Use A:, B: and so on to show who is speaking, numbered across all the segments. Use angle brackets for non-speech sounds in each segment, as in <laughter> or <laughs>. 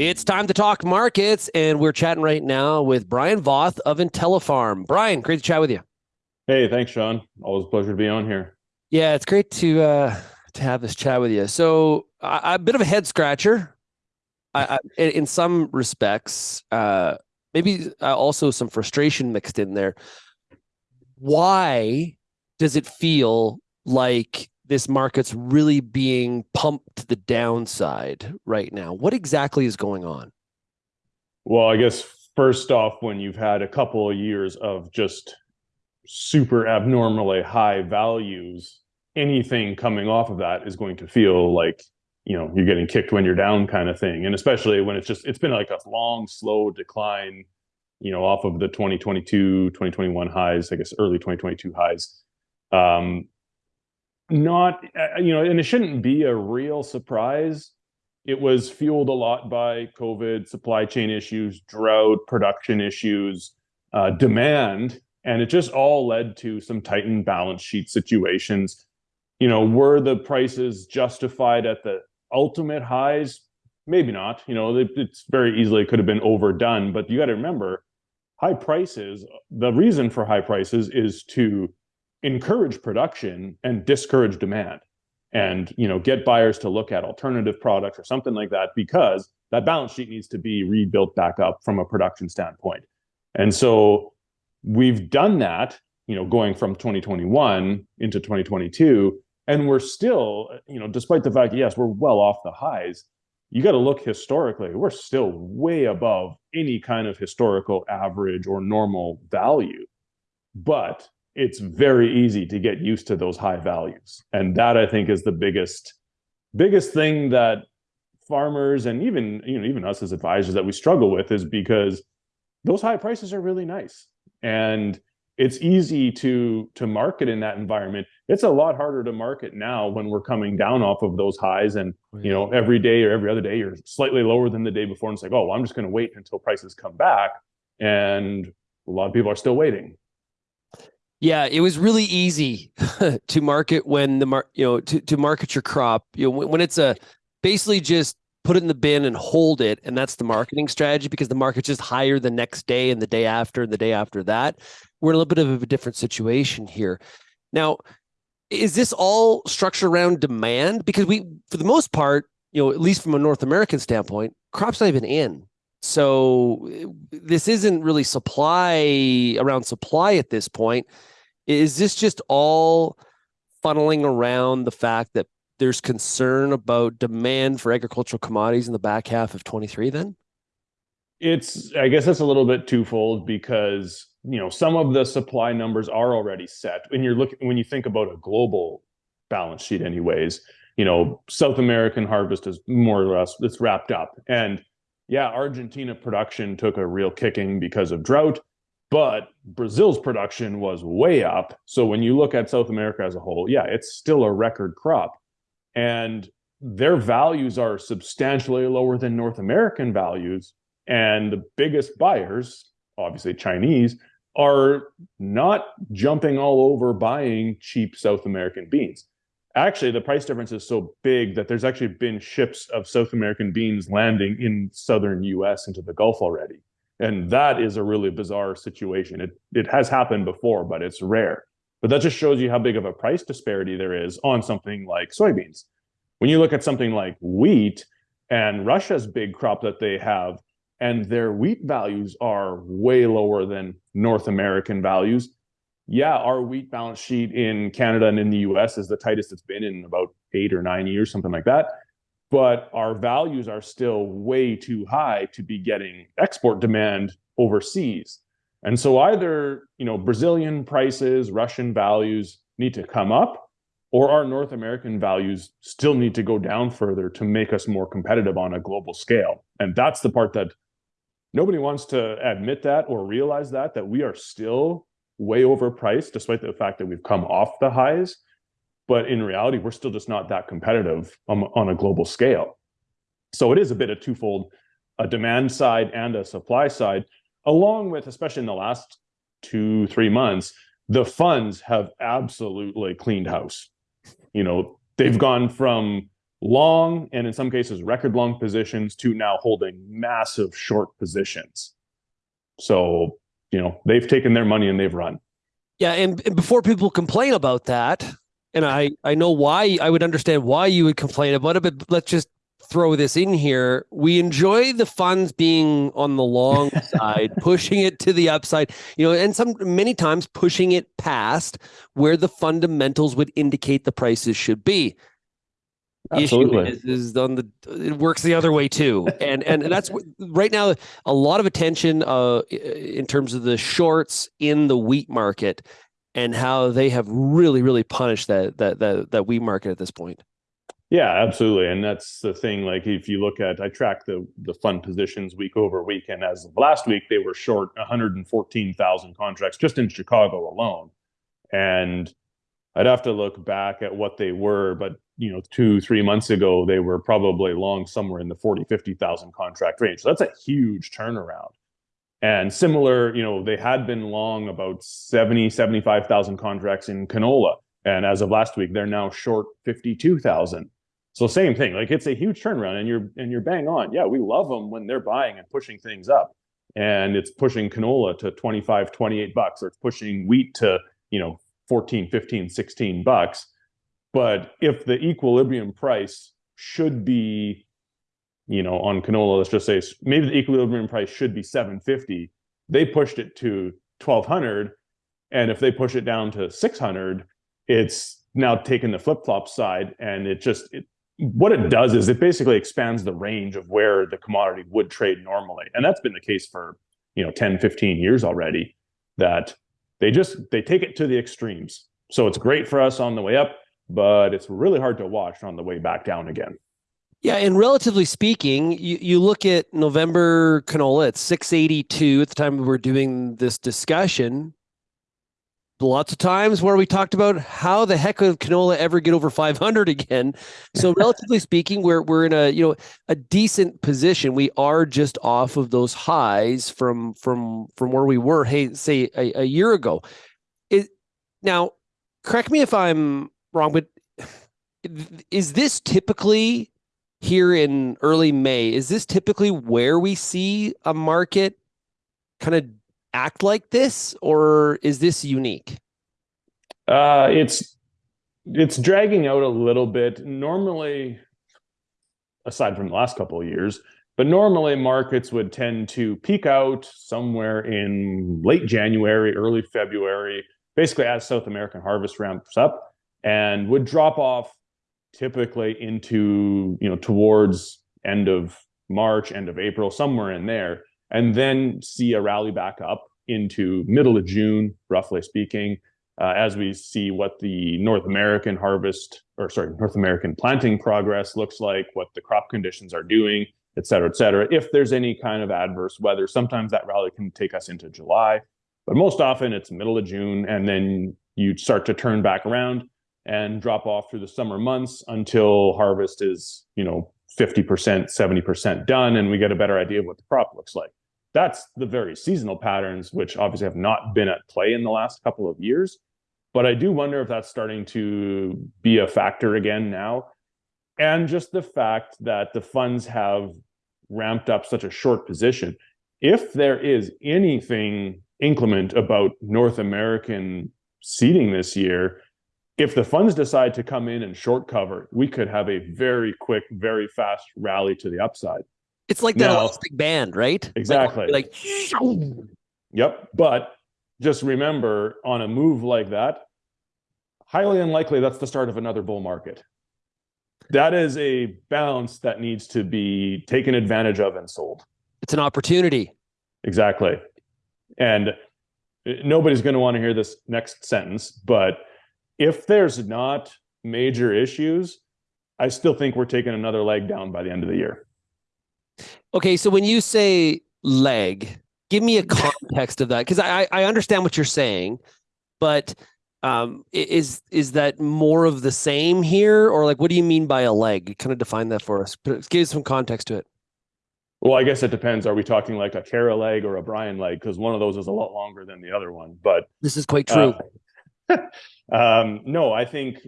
A: It's time to talk markets, and we're chatting right now with Brian Voth of IntelliFarm. Brian, great to chat with you.
B: Hey, thanks, Sean. Always a pleasure to be on here.
A: Yeah, it's great to uh, to have this chat with you. So, a bit of a head scratcher, I, I, in some respects. Uh, maybe uh, also some frustration mixed in there. Why does it feel like this market's really being pumped to the downside right now. What exactly is going on?
B: Well, I guess first off, when you've had a couple of years of just super abnormally high values, anything coming off of that is going to feel like you know you're getting kicked when you're down kind of thing and especially when it's just it's been like a long slow decline you know off of the 2022 2021 highs i guess early 2022 highs um not uh, you know and it shouldn't be a real surprise. It was fueled a lot by covid supply chain issues drought production issues uh, demand and it just all led to some tightened balance sheet situations. You know were the prices justified at the ultimate highs? Maybe not. You know it's very easily could have been overdone but you got to remember high prices the reason for high prices is to encourage production and discourage demand and you know get buyers to look at alternative products or something like that because that balance sheet needs to be rebuilt back up from a production standpoint. And so we've done that you know going from 2021 into 2022 and we're still you know despite the fact yes we're well off the highs you got to look historically we're still way above any kind of historical average or normal value. But it's very easy to get used to those high values. And that I think is the biggest biggest thing that farmers and even you know even us as advisors that we struggle with is because those high prices are really nice. And it's easy to to market in that environment. It's a lot harder to market now when we're coming down off of those highs and you know every day or every other day you're slightly lower than the day before. And it's like oh well, i'm just going to wait until prices come back. And a lot of people are still waiting
A: yeah, it was really easy <laughs> to market when the mar- you know to, to market your crop. You know when, when it's a basically just put it in the bin and hold it, and that's the marketing strategy because the market's just higher the next day and the day after and the day after that. We're in a little bit of a different situation here. Now, is this all structured around demand? Because we, for the most part, you know, at least from a North American standpoint, crops not even in. So this isn't really supply around supply at this point. Is this just all funneling around the fact that there's concern about demand for agricultural commodities in the back half of 23 then?
B: It's I guess that's a little bit twofold because you know some of the supply numbers are already set. When you're looking when you think about a global balance sheet anyways, you know, South American harvest is more or less it's wrapped up. And yeah, Argentina production took a real kicking because of drought but Brazil's production was way up. So when you look at South America as a whole, yeah, it's still a record crop. And their values are substantially lower than North American values. And the biggest buyers, obviously Chinese, are not jumping all over buying cheap South American beans. Actually, the price difference is so big that there's actually been ships of South American beans landing in southern US into the Gulf already. And that is a really bizarre situation. It, it has happened before, but it's rare. But that just shows you how big of a price disparity there is on something like soybeans. When you look at something like wheat and Russia's big crop that they have, and their wheat values are way lower than North American values. Yeah, our wheat balance sheet in Canada and in the US is the tightest it's been in about eight or nine years, something like that but our values are still way too high to be getting export demand overseas. And so either, you know, Brazilian prices, Russian values need to come up or our North American values still need to go down further to make us more competitive on a global scale. And that's the part that nobody wants to admit that or realize that that we are still way overpriced despite the fact that we've come off the highs but in reality, we're still just not that competitive on, on a global scale. So it is a bit of twofold, a demand side and a supply side, along with, especially in the last two, three months, the funds have absolutely cleaned house. You know, they've gone from long and in some cases record long positions to now holding massive short positions. So, you know, they've taken their money and they've run.
A: Yeah, and, and before people complain about that, and I I know why I would understand why you would complain about it, but let's just throw this in here. We enjoy the funds being on the long <laughs> side, pushing it to the upside, you know, and some many times pushing it past where the fundamentals would indicate the prices should be.
B: Absolutely.
A: Issue is, is on the it works the other way too, <laughs> and and that's right now a lot of attention uh in terms of the shorts in the wheat market and how they have really really punished that that that that wheat market at this point.
B: Yeah, absolutely. And that's the thing. Like if you look at I track the the fund positions week over week, and as of last week, they were short 114,000 contracts just in Chicago alone. And I'd have to look back at what they were, but you know, two, three months ago, they were probably long somewhere in the 40, 50,000 contract range. So that's a huge turnaround. And similar, you know, they had been long about 70, 75,000 contracts in canola. And as of last week, they're now short 52,000. So same thing, like it's a huge turnaround and you're, and you're bang on. Yeah, we love them when they're buying and pushing things up and it's pushing canola to 25, 28 bucks or it's pushing wheat to, you know, 14, 15, 16 bucks. But if the equilibrium price should be, you know, on canola, let's just say maybe the equilibrium price should be 750, they pushed it to 1200. And if they push it down to 600, it's now taken the flip flop side and it just, it, what it does is it basically expands the range of where the commodity would trade normally. And that's been the case for, you know, 10, 15 years already that they just, they take it to the extremes. So it's great for us on the way up, but it's really hard to watch on the way back down again.
A: Yeah, and relatively speaking, you, you look at November canola at 682 at the time we were doing this discussion lots of times where we talked about how the heck would canola ever get over 500 again. So <laughs> relatively speaking, we're we're in a you know a decent position. We are just off of those highs from from from where we were. Hey, say a, a year ago. It now correct me if I'm wrong, but is this typically here in early May? Is this typically where we see a market kind of act like this, or is this unique?
B: Uh, it's it's dragging out a little bit. Normally, aside from the last couple of years, but normally markets would tend to peak out somewhere in late January, early February, basically as South American harvest ramps up, and would drop off typically into you know towards end of March, end of April, somewhere in there and then see a rally back up into middle of June, roughly speaking, uh, as we see what the North American harvest, or sorry, North American planting progress looks like, what the crop conditions are doing, et cetera, et cetera. If there's any kind of adverse weather, sometimes that rally can take us into July, but most often it's middle of June, and then you start to turn back around and drop off through the summer months until harvest is, you know, 50%, 70% done, and we get a better idea of what the crop looks like that's the very seasonal patterns, which obviously have not been at play in the last couple of years. But I do wonder if that's starting to be a factor again now. And just the fact that the funds have ramped up such a short position. If there is anything inclement about North American seeding this year, if the funds decide to come in and short cover, we could have a very quick, very fast rally to the upside.
A: It's like that no. elastic band, right?
B: Exactly.
A: Like, like
B: Yep. But just remember on a move like that, highly unlikely that's the start of another bull market. That is a bounce that needs to be taken advantage of and sold.
A: It's an opportunity.
B: Exactly. And uh, nobody's going to want to hear this next sentence, but if there's not major issues, I still think we're taking another leg down by the end of the year.
A: Okay, so when you say leg, give me a <laughs> context of that because I I understand what you're saying, but um, is is that more of the same here, or like what do you mean by a leg? Kind of define that for us. Give some context to it.
B: Well, I guess it depends. Are we talking like a Kara leg or a Brian leg? Because one of those is a lot longer than the other one. But
A: this is quite true.
B: Uh, <laughs> um, no, I think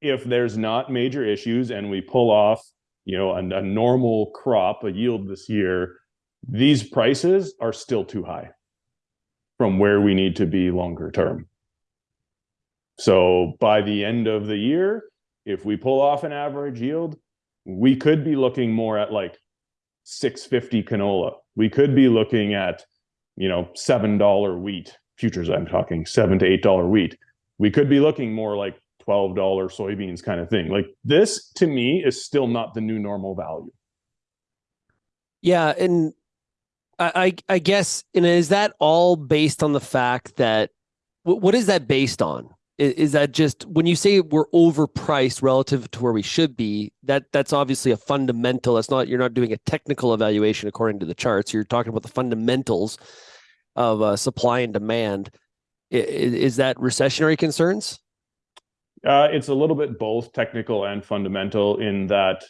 B: if there's not major issues and we pull off, you know, a, a normal crop, a yield this year, these prices are still too high from where we need to be longer term. So by the end of the year, if we pull off an average yield, we could be looking more at like 650 canola. We could be looking at, you know, $7 wheat futures. I'm talking seven to $8 wheat. We could be looking more like $12 soybeans kind of thing. Like this to me is still not the new normal value.
A: Yeah. And I, I guess, and is that all based on the fact that, what is that based on? is that just when you say we're overpriced relative to where we should be that that's obviously a fundamental that's not you're not doing a technical evaluation according to the charts you're talking about the fundamentals of uh, supply and demand is, that recessionary concerns
B: uh, it's a little bit both technical and fundamental in that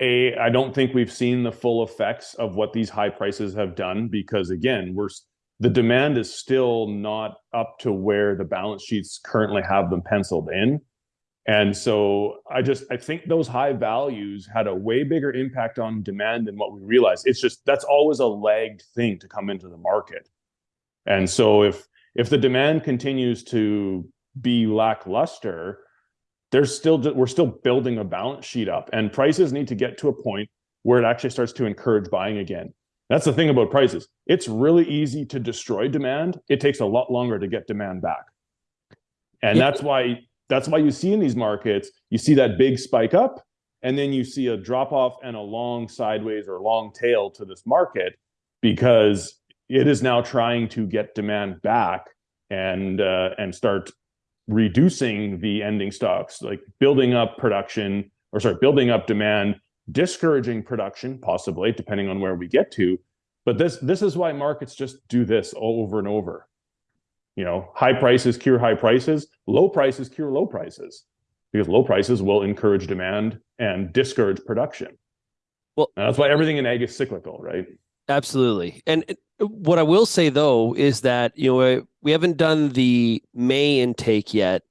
B: a i don't think we've seen the full effects of what these high prices have done because again we're the demand is still not up to where the balance sheets currently have them penciled in. And so I just I think those high values had a way bigger impact on demand than what we realized. It's just that's always a lagged thing to come into the market. And so if if the demand continues to be lackluster, there's still we're still building a balance sheet up and prices need to get to a point where it actually starts to encourage buying again. That's the thing about prices. It's really easy to destroy demand. It takes a lot longer to get demand back. And yeah. that's why that's why you see in these markets, you see that big spike up and then you see a drop off and a long sideways or long tail to this market because it is now trying to get demand back and uh, and start reducing the ending stocks, like building up production or sorry, building up demand discouraging production, possibly, depending on where we get to. But this this is why markets just do this over and over. You know, high prices cure high prices, low prices cure low prices, because low prices will encourage demand and discourage production. Well, and that's why everything in ag is cyclical, right?
A: Absolutely. And what I will say though is that you know we haven't done the May intake yet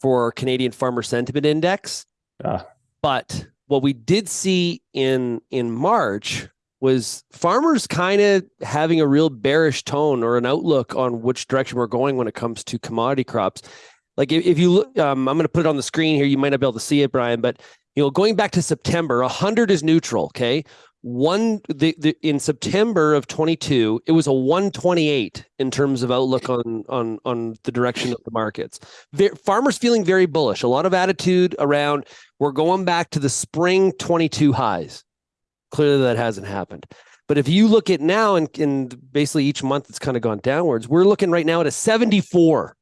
A: for Canadian Farmer Sentiment Index, ah. but what we did see in in March was farmers kind of having a real bearish tone or an outlook on which direction we're going when it comes to commodity crops. Like if, if you look, um, I'm going to put it on the screen here. You might not be able to see it, Brian, but you know, going back to September, 100 is neutral. Okay, one the, the in September of 22, it was a 128 in terms of outlook on on on the direction of the markets. farmers feeling very bullish. A lot of attitude around we're going back to the spring 22 highs. Clearly, that hasn't happened. But if you look at now, and, and basically each month it's kind of gone downwards, we're looking right now at a 74.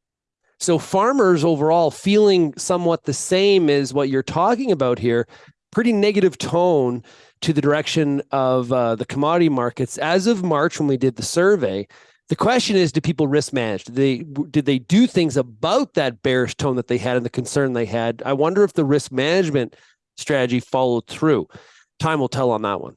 A: So farmers overall feeling somewhat the same as what you're talking about here. Pretty negative tone to the direction of uh, the commodity markets as of March when we did the survey. The question is, do people risk manage? Did they did they do things about that bearish tone that they had and the concern they had? I wonder if the risk management strategy followed through. Time will tell on that one.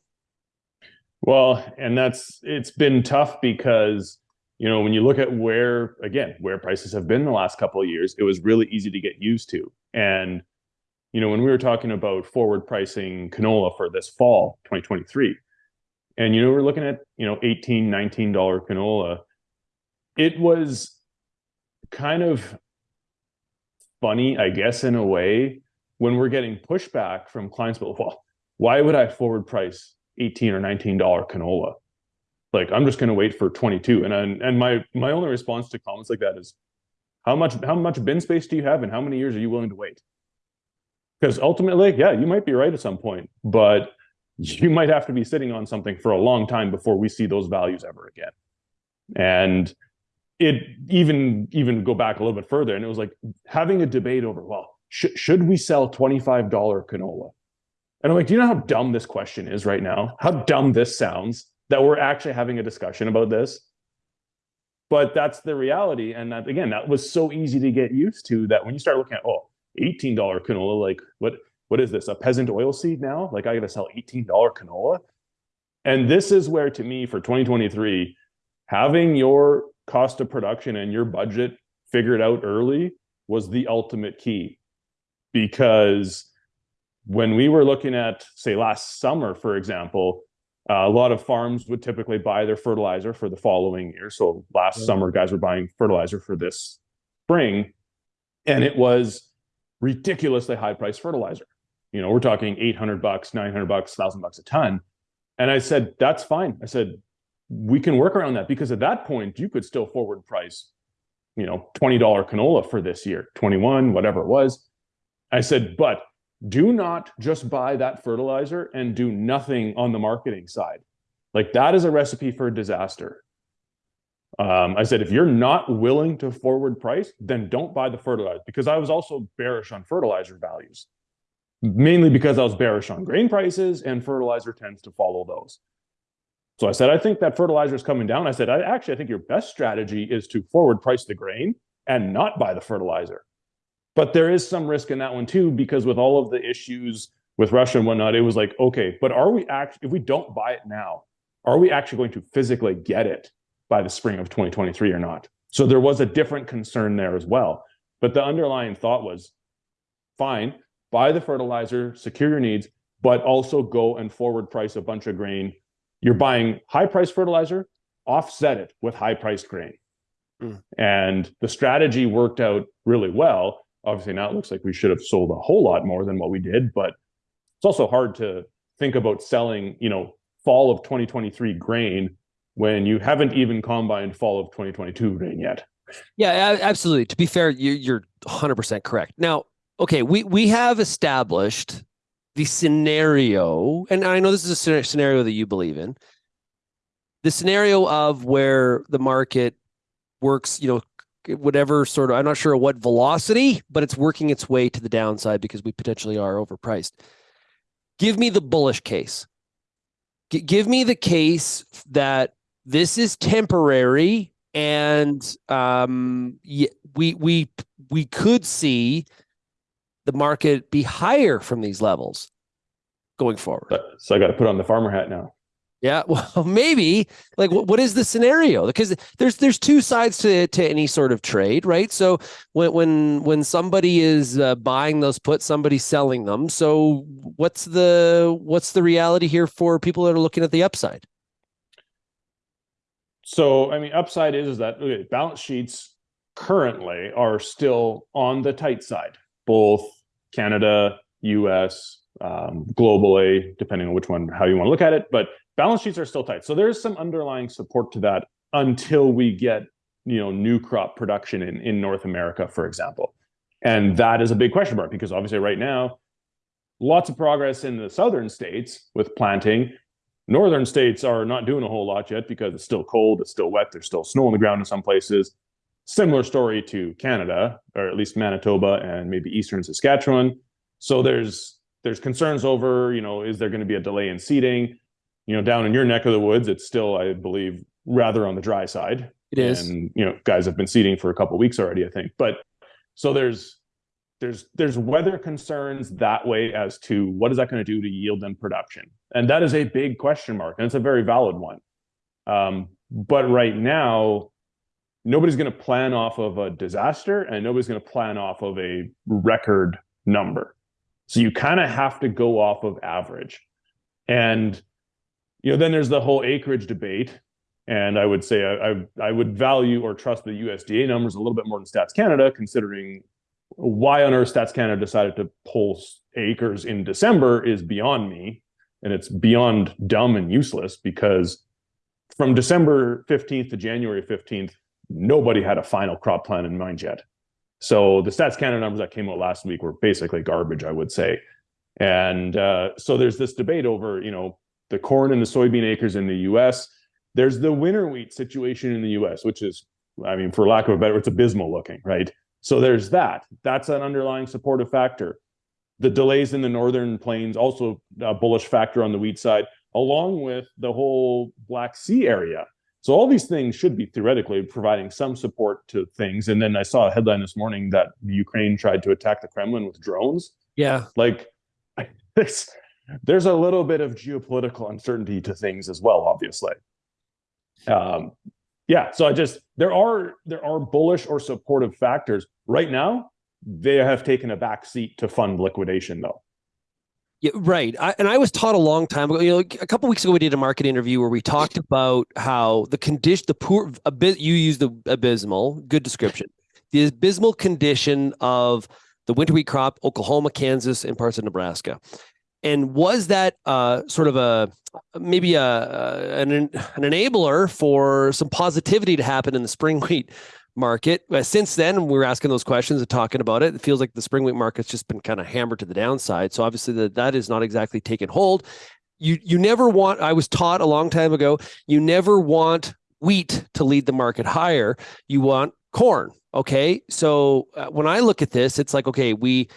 B: Well, and that's it's been tough because you know when you look at where again where prices have been the last couple of years, it was really easy to get used to. And you know when we were talking about forward pricing canola for this fall 2023 and you know we're looking at you know 18 19 dollar canola it was kind of funny i guess in a way when we're getting pushback from clients but well why would i forward price 18 or 19 dollar canola? Like i'm just going to wait for 22 and and my my only response to comments like that is how much how much bin space do you have and how many years are you willing to wait because ultimately yeah you might be right at some point but you might have to be sitting on something for a long time before we see those values ever again. And it even even go back a little bit further, and it was like having a debate over, well, sh- should we sell $25 canola? And I'm like, do you know how dumb this question is right now? How dumb this sounds that we're actually having a discussion about this? But that's the reality. And that again, that was so easy to get used to that when you start looking at, oh, $18 canola, like what what is this, a peasant oil seed now? Like I got to sell $18 canola? And this is where, to me, for 2023, having your cost of production and your budget figured out early was the ultimate key. because when we were looking at, say, last summer, for example, uh, a lot of farms would typically buy their fertilizer for the following year. So last summer, guys were buying fertilizer for this spring, and it was ridiculously high price fertilizer. You know, we're talking 800 bucks, 900 bucks, 1000 bucks a ton. And I said, that's fine. I said, we can work around that because at that point you could still forward price, you know, $20 canola for this year, 21, whatever it was. I said, but do not just buy that fertilizer and do nothing on the marketing side. Like that is a recipe for disaster. Um, I said, if you're not willing to forward price, then don't buy the fertilizer because I was also bearish on fertilizer values, mainly because I was bearish on grain prices and fertilizer tends to follow those. So I said, I think that fertilizer is coming down. I said, I actually I think your best strategy is to forward price the grain and not buy the fertilizer. But there is some risk in that one too, because with all of the issues with Russia and whatnot, it was like, okay, but are we actually, if we don't buy it now, are we actually going to physically get it by the spring of 2023 or not? So there was a different concern there as well. But the underlying thought was fine, buy the fertilizer, secure your needs, but also go and forward price a bunch of grain you're buying high price fertilizer, offset it with high priced grain. Mm. And the strategy worked out really well. Obviously, now it looks like we should have sold a whole lot more than what we did, but it's also hard to think about selling, you know, fall of 2023 grain when you haven't even combined fall of 2022 grain yet.
A: Yeah, absolutely. To be fair, you're 100% correct. Now, okay, we we have established the scenario, and I know this is a scenario that you believe in, the scenario of where the market works, you know, whatever sort of, I'm not sure what velocity, but it's working its way to the downside because we potentially are overpriced. Give me the bullish case. G give me the case that this is temporary and um, we we we could see the market be higher from these levels going forward.
B: So I got to put on the farmer hat now.
A: Yeah, <laughs> well, maybe. Like, what, what is the scenario? Because there's there's two sides to to any sort of trade, right? So when when when somebody is uh, buying those puts, somebody's selling them. So what's the what's the reality here for people that are looking at the upside?
B: So I mean, upside is, is that okay, balance sheets currently are still on the tight side, both Canada, US, um, globally, depending on which one, how you want to look at it. But balance sheets are still tight. So there's some underlying support to that until we get, you know, new crop production in, in North America, for example. And that is a big question mark because obviously right now, lots of progress in the southern states with planting. Northern states are not doing a whole lot yet because it's still cold, it's still wet, there's still snow on the ground in some places. Similar story to Canada, or at least Manitoba and maybe eastern Saskatchewan. So there's there's concerns over, you know, is there going to be a delay in seeding? You know, down in your neck of the woods, it's still, I believe, rather on the dry side.
A: It is.
B: And you know, guys have been seeding for a couple weeks already, I think. But so there's there's there's weather concerns that way as to what is that going to do to yield and production, and that is a big question mark, and it's a very valid one. Um, but right now, nobody's going to plan off of a disaster and nobody's going to plan off of a record number. So you kind of have to go off of average. And you know, then there's the whole acreage debate. And I would say I, I, I would value or trust the USDA numbers a little bit more than Stats Canada, considering why on earth Stats Canada decided to pull acres in December is beyond me. And it's beyond dumb and useless because from December 15th to January 15th, nobody had a final crop plan in mind yet. So the Stats Canada numbers that came out last week were basically garbage, I would say. And uh, so there's this debate over, you know, the corn and the soybean acres in the U.S. There's the winter wheat situation in the U.S., which is, I mean, for lack of a better, it's abysmal looking, right? So there's that. That's an underlying supportive factor. The delays in the northern plains also a bullish factor on the wheat side, along with the whole Black Sea area so all these things should be theoretically providing some support to things. And then I saw a headline this morning that Ukraine tried to attack the Kremlin with drones.
A: Yeah.
B: Like <laughs> there's, there's a little bit of geopolitical uncertainty to things as well, obviously. Um, yeah. So I just there are there are bullish or supportive factors right now. they have taken a back seat to fund liquidation though.
A: Yeah, right. I, and I was taught a long time ago. You know, a couple weeks ago we did a market interview where we talked about how the condition, the poor, a bit. You used the abysmal, good description. The abysmal condition of the winter wheat crop, Oklahoma, Kansas, and parts of Nebraska. And was that uh, sort of a maybe a an, an enabler for some positivity to happen in the spring <laughs> wheat market. Uh, since then, we were asking those questions and talking about it. It feels like the spring wheat market's just been kind of hammered to the downside. So obviously that that is not exactly taken hold. You you never want. I was taught a long time ago. You never want wheat to lead the market higher. You want corn. Okay, so uh, when I look at this, it's like okay, we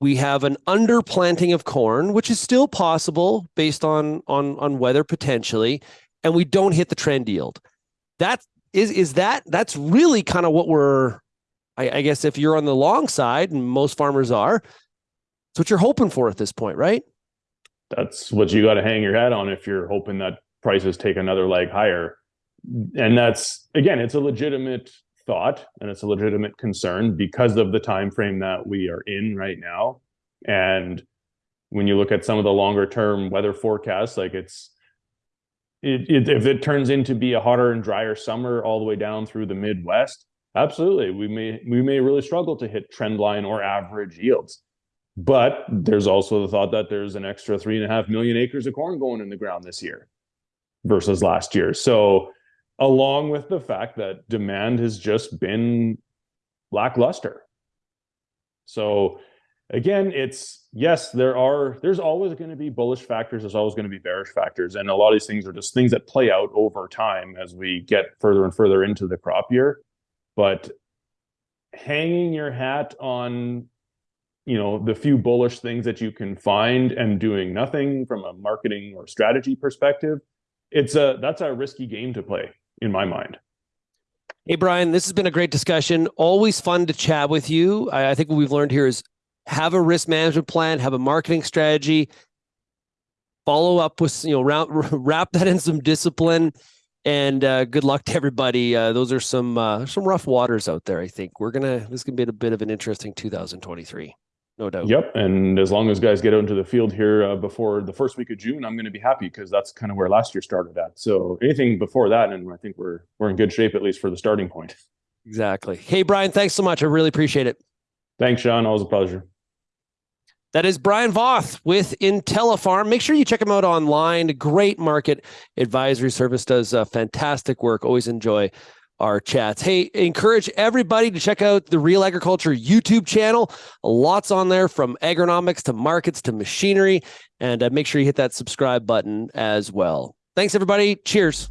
A: we have an underplanting of corn, which is still possible based on on on weather potentially, and we don't hit the trend yield. That is is that that's really kind of what we're I, I, guess if you're on the long side and most farmers are it's what you're hoping for at this point right
B: that's what you got to hang your hat on if you're hoping that prices take another leg higher and that's again it's a legitimate thought and it's a legitimate concern because of the time frame that we are in right now and when you look at some of the longer term weather forecasts like it's it, it, if it turns into be a hotter and drier summer all the way down through the Midwest, absolutely, we may we may really struggle to hit trend line or average yields. But there's also the thought that there's an extra three and a half million acres of corn going in the ground this year versus last year. So, along with the fact that demand has just been lackluster. So, again, it's yes, there are there's always going to be bullish factors, there's always going to be bearish factors, and a lot of these things are just things that play out over time as we get further and further into the crop year. But hanging your hat on you know the few bullish things that you can find and doing nothing from a marketing or strategy perspective it's a that's a risky game to play in my mind
A: Hey, Brian, this has been a great discussion. Always fun to chat with you. I, I think what we've learned here is have a risk management plan, have a marketing strategy, follow up with, you know, wrap, <laughs> wrap that in some discipline and uh, good luck to everybody. Uh, those are some uh, some rough waters out there. I think we're gonna this is gonna be a bit of an interesting 2023, no doubt.
B: Yep, and as long as guys get out into the field here uh, before the first week of June, I'm going to be happy because that's kind of where last year started at. So anything before that, and I think we're we're in good shape at least for the starting point.
A: Exactly. Hey Brian, thanks so much. I really appreciate it.
B: Thanks, Sean. Always a pleasure.
A: That is Brian Voth with IntelliFarm. Make sure you check him out online. Great market advisory service, does uh, fantastic work. Always enjoy our chats. Hey, encourage everybody to check out the Real Agriculture YouTube channel. Lots on there from agronomics to markets to machinery. And uh, make sure you hit that subscribe button as well. Thanks, everybody. Cheers.